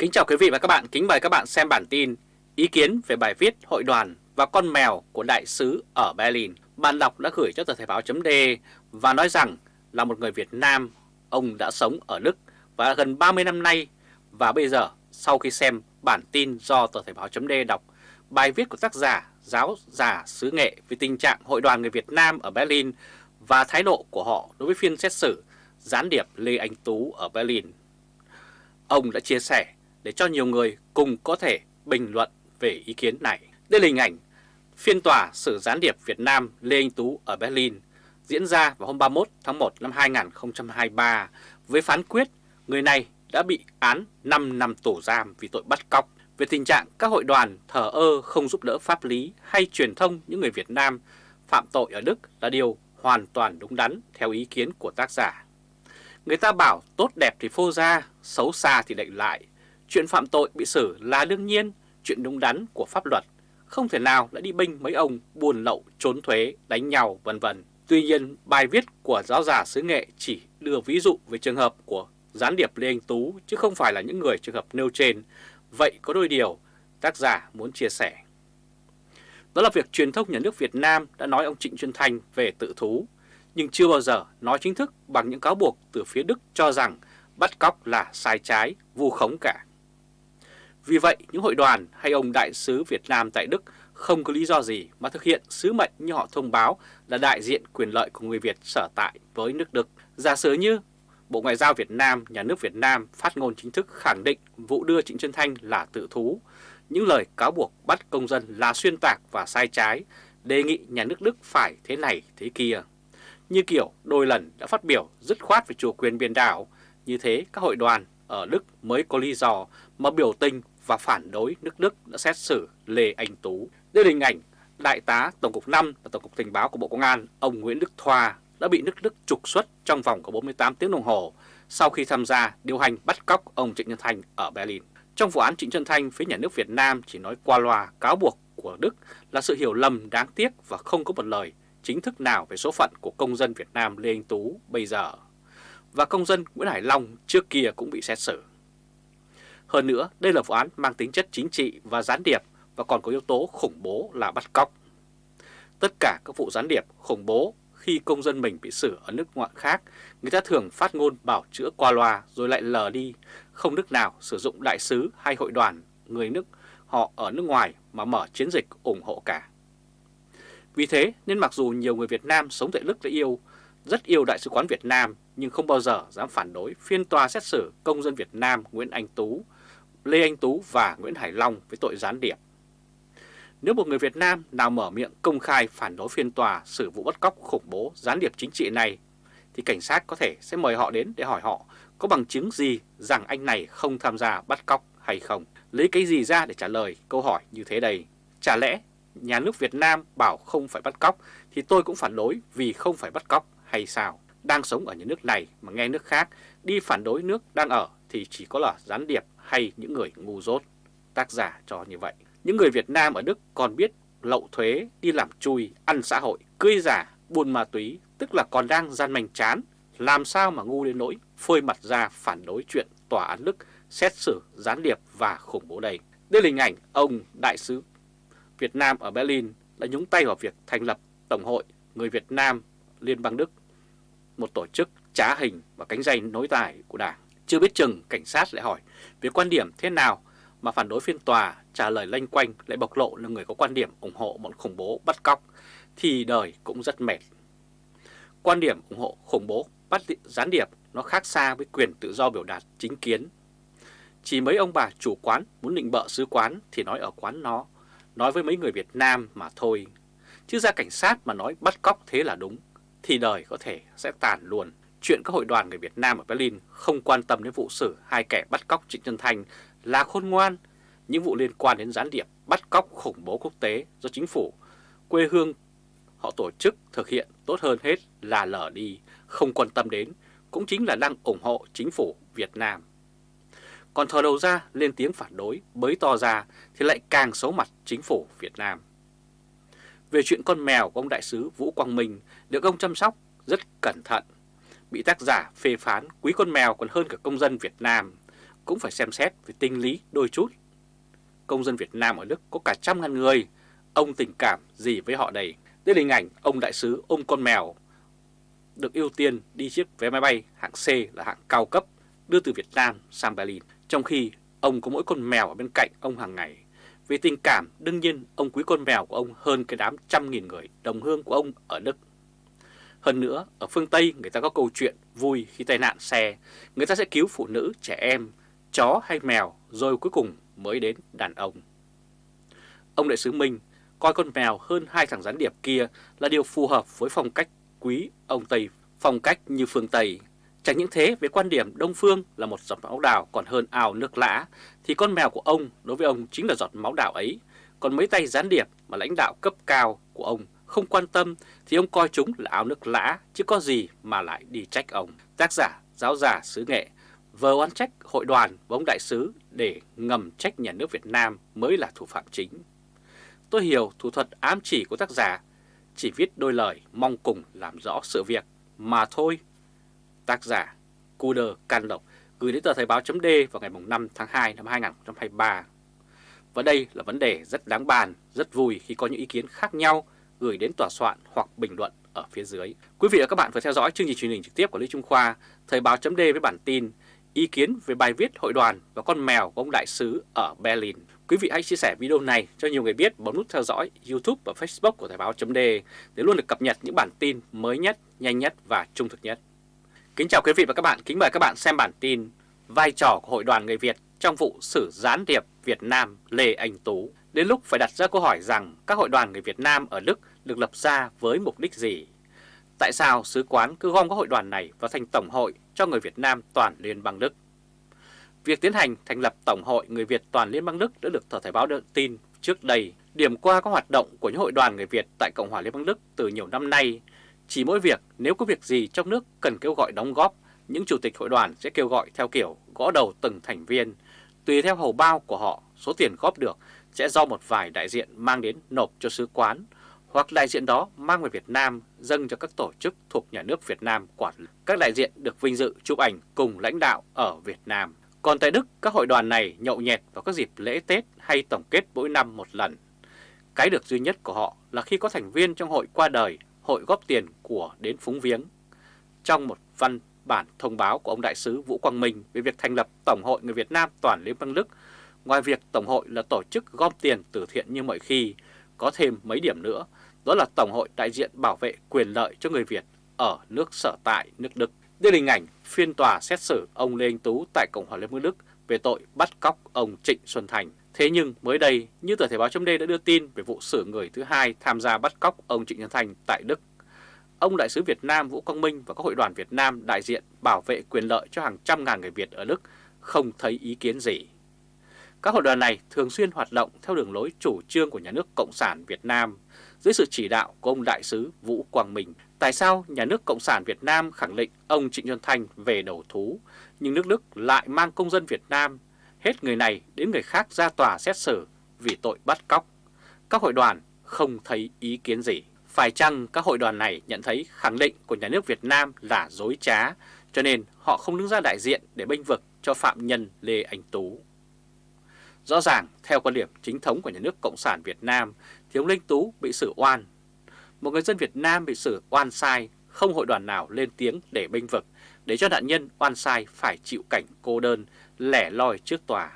Kính chào quý vị và các bạn, kính mời các bạn xem bản tin Ý kiến về bài viết hội đoàn và con mèo của đại sứ ở Berlin. Bạn đọc đã gửi cho tờ Thể báo chấm và nói rằng là một người Việt Nam Ông đã sống ở Đức và gần 30 năm nay. Và bây giờ sau khi xem bản tin do tờ Thể báo chấm đọc Bài viết của tác giả giáo giả xứ nghệ về tình trạng hội đoàn người Việt Nam ở Berlin Và thái độ của họ đối với phiên xét xử gián điệp Lê Anh Tú ở Berlin. Ông đã chia sẻ để cho nhiều người cùng có thể bình luận về ý kiến này. Đây là hình ảnh phiên tòa xử gián điệp Việt Nam Lê Anh Tú ở Berlin diễn ra vào hôm 31 tháng 1 năm 2023 với phán quyết người này đã bị án 5 năm tù giam vì tội bắt cóc. Về tình trạng các hội đoàn thờ ơ không giúp đỡ pháp lý hay truyền thông những người Việt Nam phạm tội ở Đức là điều hoàn toàn đúng đắn theo ý kiến của tác giả. Người ta bảo tốt đẹp thì phô ra, xấu xa thì đậy lại. Chuyện phạm tội bị xử là đương nhiên, chuyện đúng đắn của pháp luật. Không thể nào lại đi binh mấy ông buồn lậu, trốn thuế, đánh nhau, vân vân. Tuy nhiên, bài viết của giáo giả xứ nghệ chỉ đưa ví dụ về trường hợp của gián điệp Lê Anh Tú chứ không phải là những người trường hợp nêu trên. Vậy có đôi điều tác giả muốn chia sẻ. Đó là việc truyền thông nhà nước Việt Nam đã nói ông Trịnh Xuân Thanh về tự thú, nhưng chưa bao giờ nói chính thức bằng những cáo buộc từ phía Đức cho rằng bắt cóc là sai trái, vu khống cả. Vì vậy, những hội đoàn hay ông đại sứ Việt Nam tại Đức không có lý do gì mà thực hiện sứ mệnh như họ thông báo là đại diện quyền lợi của người Việt sở tại với nước Đức. Giả sử như Bộ Ngoại giao Việt Nam, Nhà nước Việt Nam phát ngôn chính thức khẳng định vụ đưa Trịnh Xuân Thanh là tự thú, những lời cáo buộc bắt công dân là xuyên tạc và sai trái, đề nghị nhà nước Đức phải thế này thế kia. Như kiểu đôi lần đã phát biểu dứt khoát về chủ quyền biển đảo, như thế các hội đoàn ở Đức mới có lý do mà biểu tình và phản đối nước Đức đã xét xử Lê Anh Tú. Đây là hình ảnh Đại tá Tổng cục 5 và Tổng cục Tình báo của Bộ Công an ông Nguyễn Đức Thoa đã bị nước Đức trục xuất trong vòng của 48 tiếng đồng hồ sau khi tham gia điều hành bắt cóc ông Trịnh Nhân Thanh ở Berlin. Trong vụ án Trịnh Xuân Thanh, phía nhà nước Việt Nam chỉ nói qua loa cáo buộc của Đức là sự hiểu lầm đáng tiếc và không có một lời chính thức nào về số phận của công dân Việt Nam Lê Anh Tú bây giờ. Và công dân Nguyễn Hải Long trước kia cũng bị xét xử. Hơn nữa, đây là vụ án mang tính chất chính trị và gián điệp và còn có yếu tố khủng bố là bắt cóc. Tất cả các vụ gián điệp khủng bố khi công dân mình bị xử ở nước ngoại khác, người ta thường phát ngôn bảo chữa qua loa rồi lại lờ đi, không nước nào sử dụng đại sứ hay hội đoàn người nước họ ở nước ngoài mà mở chiến dịch ủng hộ cả. Vì thế nên mặc dù nhiều người Việt Nam sống tại Đức đã yêu, rất yêu Đại sứ quán Việt Nam nhưng không bao giờ dám phản đối phiên tòa xét xử công dân Việt Nam Nguyễn Anh Tú, Lê Anh Tú và Nguyễn Hải Long với tội gián điệp. Nếu một người Việt Nam nào mở miệng công khai phản đối phiên tòa xử vụ bắt cóc khủng bố gián điệp chính trị này, thì cảnh sát có thể sẽ mời họ đến để hỏi họ có bằng chứng gì rằng anh này không tham gia bắt cóc hay không. Lấy cái gì ra để trả lời câu hỏi như thế đây? Chả lẽ nhà nước Việt Nam bảo không phải bắt cóc thì tôi cũng phản đối vì không phải bắt cóc hay sao? Đang sống ở những nước này mà nghe nước khác đi phản đối nước đang ở thì chỉ có là gián điệp hay những người ngu dốt. Tác giả cho như vậy. Những người Việt Nam ở Đức còn biết lậu thuế, đi làm chui, ăn xã hội, cưới giả, buôn ma túy, tức là còn đang gian manh chán. Làm sao mà ngu đến nỗi phơi mặt ra phản đối chuyện tòa án Đức xét xử gián điệp và khủng bố đây. Đây là hình ảnh ông đại sứ Việt Nam ở Berlin đã nhúng tay vào việc thành lập Tổng hội Người Việt Nam Liên bang Đức, một tổ chức trá hình và cánh dây nối tài của Đảng. Chưa biết chừng cảnh sát lại hỏi về quan điểm thế nào mà phản đối phiên tòa trả lời lanh quanh lại bộc lộ là người có quan điểm ủng hộ bọn khủng bố bắt cóc thì đời cũng rất mệt. Quan điểm ủng hộ khủng bố bắt gián điệp nó khác xa với quyền tự do biểu đạt chính kiến. Chỉ mấy ông bà chủ quán muốn định bợ sứ quán thì nói ở quán nó, nói với mấy người Việt Nam mà thôi. Chứ ra cảnh sát mà nói bắt cóc thế là đúng, thì đời có thể sẽ tàn luôn. Chuyện các hội đoàn người Việt Nam ở Berlin không quan tâm đến vụ xử hai kẻ bắt cóc Trịnh Xuân Thanh là khôn ngoan. Những vụ liên quan đến gián điệp bắt cóc khủng bố quốc tế do chính phủ, quê hương họ tổ chức thực hiện tốt hơn hết là lờ đi, không quan tâm đến, cũng chính là đang ủng hộ chính phủ Việt Nam. Còn thờ đầu ra lên tiếng phản đối, bới to ra thì lại càng xấu mặt chính phủ Việt Nam. Về chuyện con mèo của ông đại sứ Vũ Quang Minh được ông chăm sóc rất cẩn thận. Bị tác giả phê phán quý con mèo còn hơn cả công dân Việt Nam. cũng phải xem xét về tinh lý đôi chút. Công dân Việt Nam ở Đức có cả trăm ngàn người, ông tình cảm gì với họ đây? Đây là hình ảnh ông đại sứ ôm con mèo được ưu tiên đi chiếc vé máy bay hạng C là hạng cao cấp đưa từ Việt Nam sang Berlin, trong khi ông có mỗi con mèo ở bên cạnh ông hàng ngày. Vì tình cảm, đương nhiên ông quý con mèo của ông hơn cái đám trăm nghìn người đồng hương của ông ở Đức. Hơn nữa, ở phương Tây người ta có câu chuyện vui khi tai nạn xe, người ta sẽ cứu phụ nữ, trẻ em, chó hay mèo rồi cuối cùng mới đến đàn ông. Ông đại sứ Minh coi con mèo hơn hai thằng gián điệp kia là điều phù hợp với phong cách quý ông Tây, phong cách như phương Tây. Chẳng những thế, về quan điểm Đông Phương là một giọt máu đào còn hơn ao nước lã, thì con mèo của ông đối với ông chính là giọt máu đào ấy. Còn mấy tay gián điệp mà lãnh đạo cấp cao của ông không quan tâm thì ông coi chúng là áo nước lã, chứ có gì mà lại đi trách ông. Tác giả, giáo giả, sứ nghệ, vờ oán trách hội đoàn và ông đại sứ để ngầm trách nhà nước Việt Nam mới là thủ phạm chính. Tôi hiểu thủ thuật ám chỉ của tác giả chỉ viết đôi lời mong cùng làm rõ sự việc mà thôi. Tác giả Cuder Can Lộc gửi đến tờ Thời báo chấm vào ngày 5 tháng 2 năm 2023. Và đây là vấn đề rất đáng bàn, rất vui khi có những ý kiến khác nhau gửi đến tòa soạn hoặc bình luận ở phía dưới. Quý vị và các bạn vừa theo dõi chương trình truyền hình trực tiếp của Lý Trung Khoa, Thời báo chấm với bản tin ý kiến về bài viết hội đoàn và con mèo của ông đại sứ ở Berlin. Quý vị hãy chia sẻ video này cho nhiều người biết, bấm nút theo dõi YouTube và Facebook của Thời báo d để luôn được cập nhật những bản tin mới nhất, nhanh nhất và trung thực nhất. Kính chào quý vị và các bạn, kính mời các bạn xem bản tin Vai trò của Hội đoàn người Việt trong vụ xử gián điệp Việt Nam Lê Anh Tú. Đến lúc phải đặt ra câu hỏi rằng các hội đoàn người Việt Nam ở Đức được lập ra với mục đích gì? Tại sao sứ quán cứ gom các hội đoàn này vào thành tổng hội cho người Việt Nam toàn Liên bang Đức? Việc tiến hành thành lập Tổng hội Người Việt toàn Liên bang Đức đã được Tờ Thời báo đưa tin trước đây. Điểm qua các hoạt động của những hội đoàn người Việt tại Cộng hòa Liên bang Đức từ nhiều năm nay, chỉ mỗi việc nếu có việc gì trong nước cần kêu gọi đóng góp, những chủ tịch hội đoàn sẽ kêu gọi theo kiểu gõ đầu từng thành viên. Tùy theo hầu bao của họ, số tiền góp được sẽ do một vài đại diện mang đến nộp cho sứ quán, hoặc đại diện đó mang về Việt Nam dâng cho các tổ chức thuộc nhà nước Việt Nam quản lý. Các đại diện được vinh dự chụp ảnh cùng lãnh đạo ở Việt Nam. Còn tại Đức, các hội đoàn này nhậu nhẹt vào các dịp lễ Tết hay tổng kết mỗi năm một lần. Cái được duy nhất của họ là khi có thành viên trong hội qua đời, hội góp tiền của đến phúng viếng. Trong một văn bản thông báo của ông Đại sứ Vũ Quang Minh về việc thành lập Tổng hội Người Việt Nam toàn Liên bang Đức, ngoài việc Tổng hội là tổ chức gom tiền từ thiện như mọi khi, có thêm mấy điểm nữa, đó là Tổng hội đại diện bảo vệ quyền lợi cho người Việt ở nước sở tại nước Đức. Đây là hình ảnh phiên tòa xét xử ông Lê Anh Tú tại Cộng hòa Liên bang Đức về tội bắt cóc ông Trịnh Xuân Thành. Thế nhưng mới đây, như tờ Thể báo chấm đã đưa tin về vụ xử người thứ hai tham gia bắt cóc ông Trịnh Xuân Thành tại Đức. Ông Đại sứ Việt Nam Vũ Quang Minh và các hội đoàn Việt Nam đại diện bảo vệ quyền lợi cho hàng trăm ngàn người Việt ở Đức không thấy ý kiến gì. Các hội đoàn này thường xuyên hoạt động theo đường lối chủ trương của nhà nước Cộng sản Việt Nam dưới sự chỉ đạo của ông Đại sứ Vũ Quang Minh. Tại sao nhà nước Cộng sản Việt Nam khẳng định ông Trịnh Xuân Thanh về đầu thú, nhưng nước Đức lại mang công dân Việt Nam, hết người này đến người khác ra tòa xét xử vì tội bắt cóc? Các hội đoàn không thấy ý kiến gì. Phải chăng các hội đoàn này nhận thấy khẳng định của nhà nước Việt Nam là dối trá, cho nên họ không đứng ra đại diện để bênh vực cho phạm nhân Lê Anh Tú? Rõ ràng, theo quan điểm chính thống của nhà nước Cộng sản Việt Nam, thì ông Linh Tú bị xử oan. Một người dân Việt Nam bị xử oan sai, không hội đoàn nào lên tiếng để bênh vực, để cho nạn nhân oan sai phải chịu cảnh cô đơn, lẻ loi trước tòa.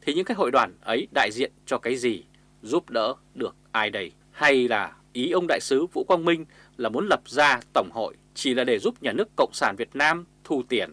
Thì những cái hội đoàn ấy đại diện cho cái gì, giúp đỡ được ai đây? Hay là ý ông đại sứ Vũ Quang Minh là muốn lập ra tổng hội chỉ là để giúp nhà nước Cộng sản Việt Nam thu tiền?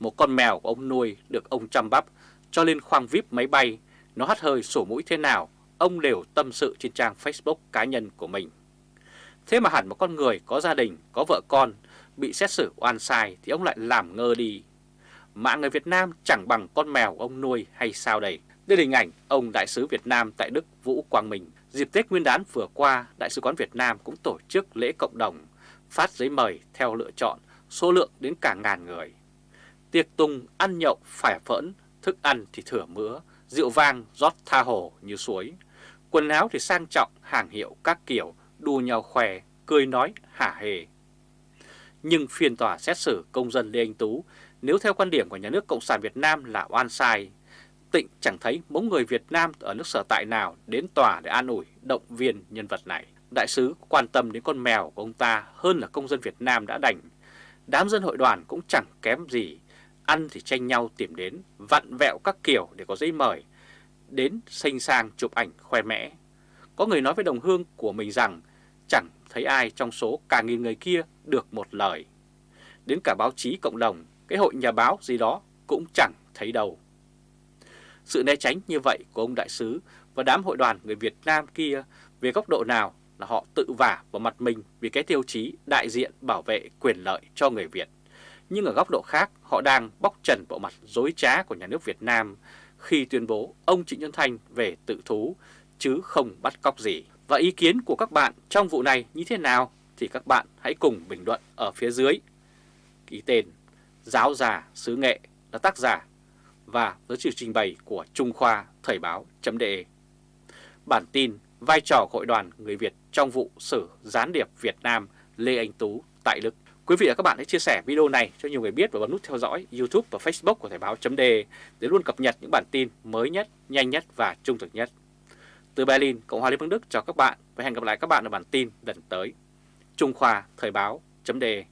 Một con mèo của ông nuôi được ông chăm bắp cho lên khoang VIP máy bay, nó hắt hơi sổ mũi thế nào, ông đều tâm sự trên trang Facebook cá nhân của mình. Thế mà hẳn một con người có gia đình, có vợ con, bị xét xử oan sai thì ông lại làm ngơ đi. Mạng người Việt Nam chẳng bằng con mèo ông nuôi hay sao đây? Đây là hình ảnh ông Đại sứ Việt Nam tại Đức Vũ Quang Minh. Dịp Tết Nguyên đán vừa qua, Đại sứ quán Việt Nam cũng tổ chức lễ cộng đồng, phát giấy mời theo lựa chọn, số lượng đến cả ngàn người. Tiệc tùng, ăn nhậu, phải phẫn, thức ăn thì thừa mứa, rượu vang rót tha hồ như suối. Quần áo thì sang trọng, hàng hiệu các kiểu, đùa nhau khỏe, cười nói hả hề. Nhưng phiên tòa xét xử công dân Lê Anh Tú Nếu theo quan điểm của nhà nước Cộng sản Việt Nam là oan sai, Tịnh chẳng thấy mỗi người Việt Nam ở nước sở tại nào đến tòa để an ủi, động viên nhân vật này. Đại sứ quan tâm đến con mèo của ông ta hơn là công dân Việt Nam đã đành. Đám dân hội đoàn cũng chẳng kém gì, ăn thì tranh nhau tìm đến, vặn vẹo các kiểu để có giấy mời, đến xanh sang chụp ảnh khoe mẽ. Có người nói với đồng hương của mình rằng chẳng thấy ai trong số cả nghìn người kia được một lời. Đến cả báo chí cộng đồng, cái hội nhà báo gì đó cũng chẳng thấy đâu. Sự né tránh như vậy của ông đại sứ và đám hội đoàn người Việt Nam kia về góc độ nào là họ tự vả vào mặt mình vì cái tiêu chí đại diện bảo vệ quyền lợi cho người Việt. Nhưng ở góc độ khác, họ đang bóc trần bộ mặt dối trá của nhà nước Việt Nam khi tuyên bố ông Trịnh Nhân Thanh về tự thú chứ không bắt cóc gì. Và ý kiến của các bạn trong vụ này như thế nào thì các bạn hãy cùng bình luận ở phía dưới. Ký tên Giáo già xứ nghệ là tác giả và với sự trình bày của Trung Khoa Thời báo.de. Bản tin vai trò hội đoàn người Việt trong vụ xử gián điệp Việt Nam Lê Anh Tú tại Đức. Quý vị và các bạn hãy chia sẻ video này cho nhiều người biết và bấm nút theo dõi YouTube và Facebook của Thời báo.de để luôn cập nhật những bản tin mới nhất, nhanh nhất và trung thực nhất. Từ Berlin, Cộng hòa Liên bang Đức chào các bạn và hẹn gặp lại các bạn ở bản tin lần tới. Trung Khoa Thời Báo chấm đề.